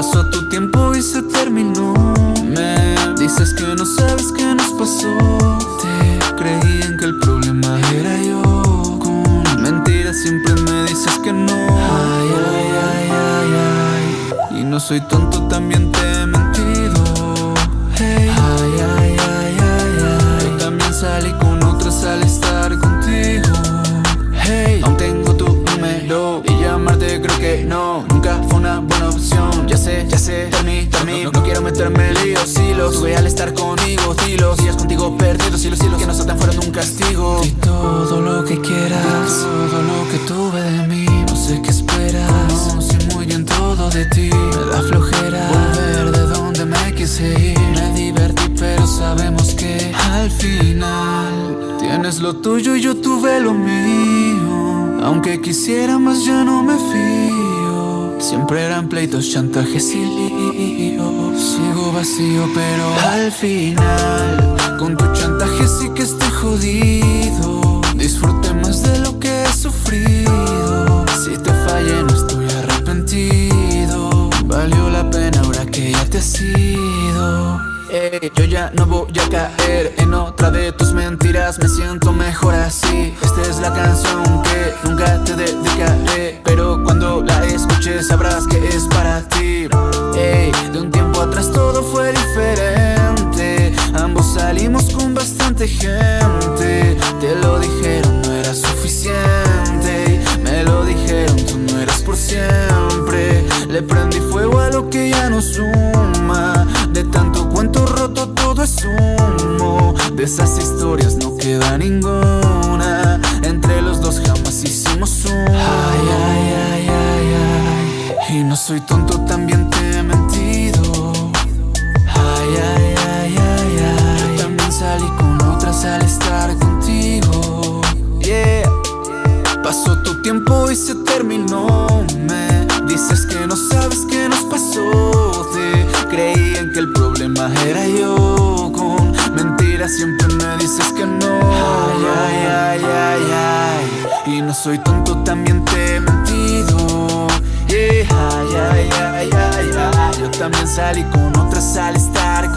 Pasó tu tiempo y se terminó. Me dices que no sabes qué nos pasó. Te creí en que el problema era yo. Con mentiras siempre me dices que no. Ay, ay, ay, ay, ay. Y no soy tonto, también te he mentido. Hey, ay, ay, ay, ay, ay. Yo también salí con otras al estar contigo. Hey, aún tengo tu número estar conmigo, hilos Días contigo perdidos, hilos, hilos Que no saltan fueron un castigo. Di todo lo que quieras Todo lo que tuve de mí No sé qué esperas. No sé muy bien todo de ti. Me da flojera Volver de donde me quise ir. Me divertí pero sabemos que Al final Tienes lo tuyo y yo tuve lo mío. Aunque quisiera más ya no me fío eran pleitos, chantajes y líos. Sigo vacío pero al final Con tu chantaje sí que estoy jodido. Disfruté más de lo que he sufrido. Si te fallé no estoy arrepentido. Valió la pena ahora que ya te has ido. Ey, yo ya no voy a caer en otra de tus mentiras. Me siento mejor así. Esta es la canción la escuches sabrás que es para ti. Ey, de un tiempo atrás todo fue diferente. Ambos salimos con bastante gente. Te lo dijeron, no era suficiente. Me lo dijeron, tú no eras por siempre. Le prendí fuego a lo que ya no suma. De tanto cuento roto todo es humo. De esas historias no queda ninguna. Entre los dos jamás hicimos un Ay, ay, ay, no soy tonto, también te he mentido. Ay, ay, ay, ay, ay. También salí con otras al estar contigo. Yeah. Pasó tu tiempo y se terminó. Me dices que no sabes qué nos pasó. Te creí en que el problema era yo. Con mentiras siempre me dices que no. Ay, ay, ay, ay, ay. Y no soy tonto, también te he mentido también salí con otras al estar